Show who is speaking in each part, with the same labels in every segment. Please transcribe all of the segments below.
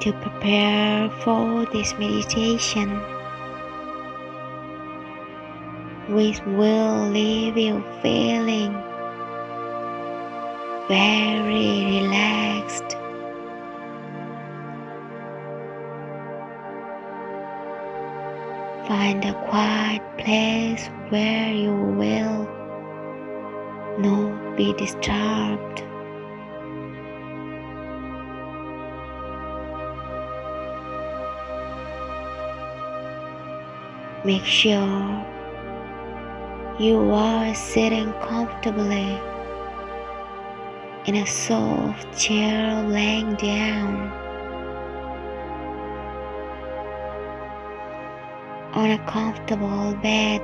Speaker 1: To prepare for this meditation, which will leave you feeling very relaxed. Find a quiet place where you will not be disturbed. Make sure you are sitting comfortably in a soft chair laying down on a comfortable bed.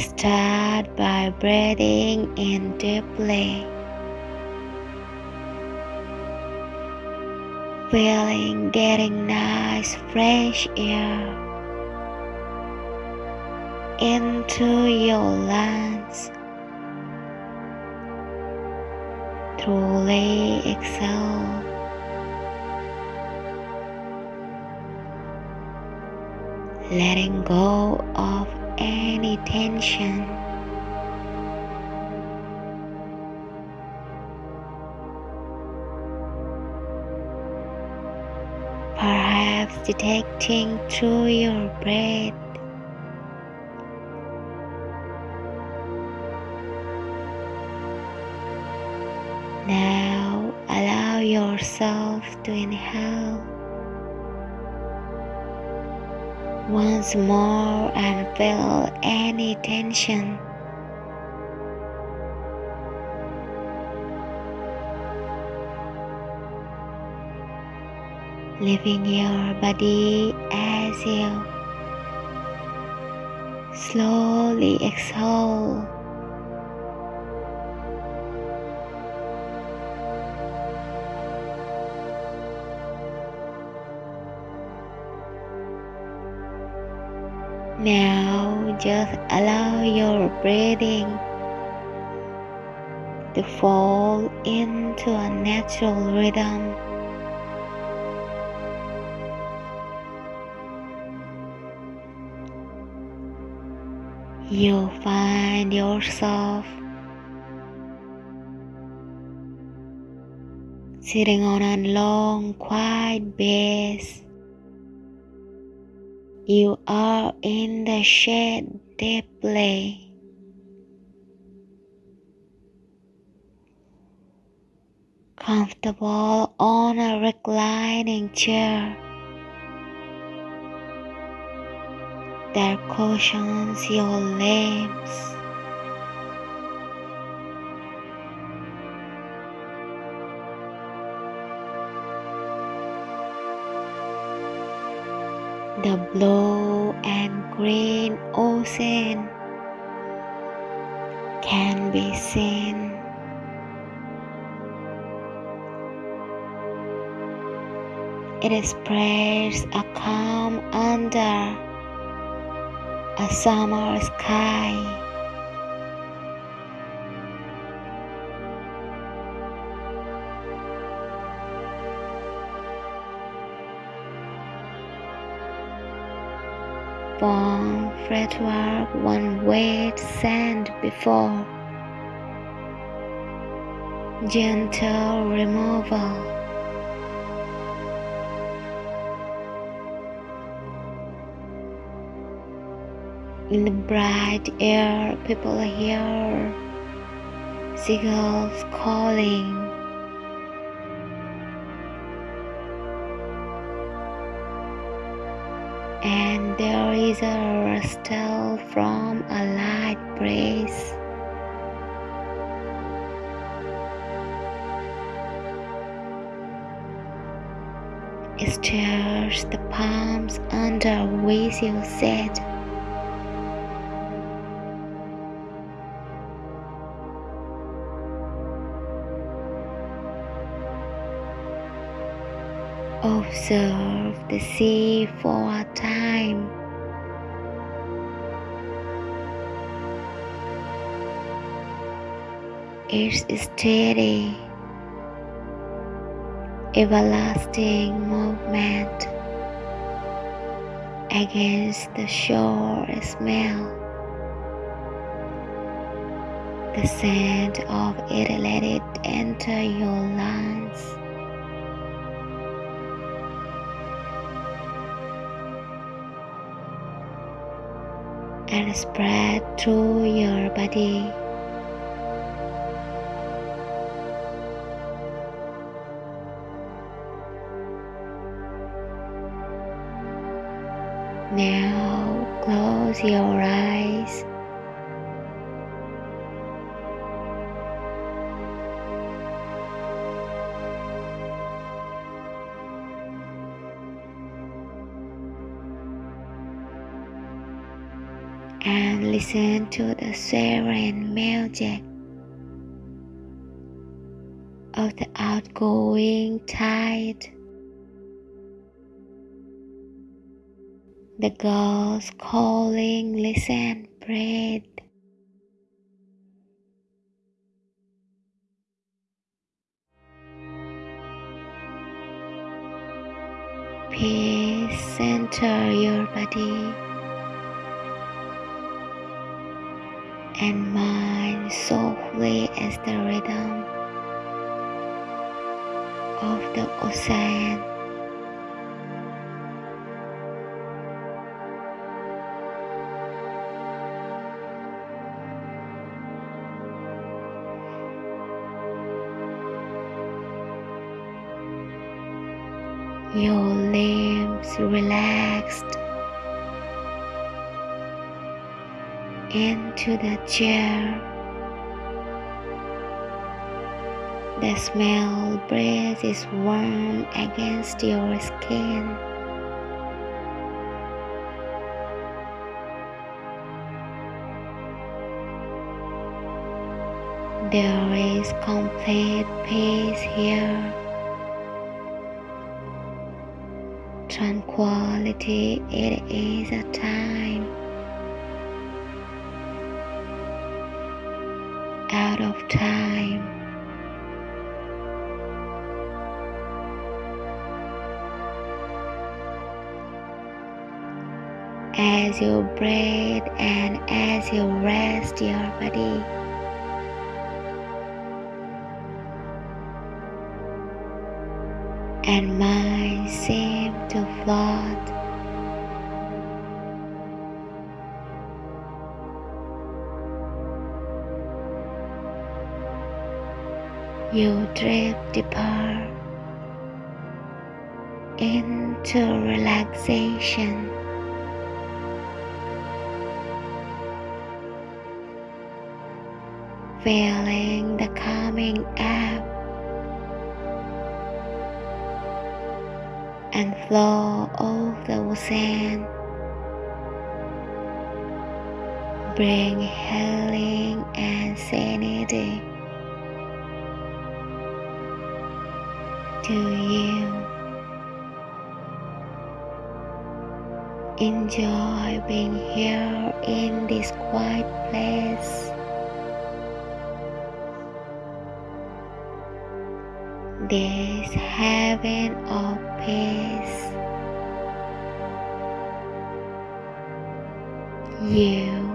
Speaker 1: Start by breathing in deeply. Feeling getting nice fresh air into your lungs. Truly exhale. Letting go of any tension. Detecting through your breath. Now allow yourself to inhale once more and feel any tension leaving your body as you slowly exhale. Now just allow your breathing to fall into a natural rhythm. You'll find yourself sitting on a long, quiet base. You are in the shade deeply. Comfortable on a reclining chair. That cushions your limbs. The blue and green ocean can be seen. It spreads a calm under a summer sky. From fretwork one wet sand before gentle removal. In the bright air, people hear seagulls calling. And there is a rustle from a light breeze. It stirs the palms under which you sit. Observe the sea for a time. its steady, everlasting movement against the shore smell. The scent of it let it enter your lungs. Spread through your body. Now close your eyes. And listen to the serene music of the outgoing tide. The gulls calling, listen, breathe. Peace center your body and mind softly as the rhythm of the ocean. your limbs relaxed into the chair. The smell breeze is warm against your skin. There is complete peace here. tranquility, it is a time out of time. As you breathe and as you rest your body. and mind seem You drift deeper into relaxation. Feeling the calming air and flow of the ocean. Bring healing and sanity to you. Enjoy being here in this quiet place. This heaven of peace. You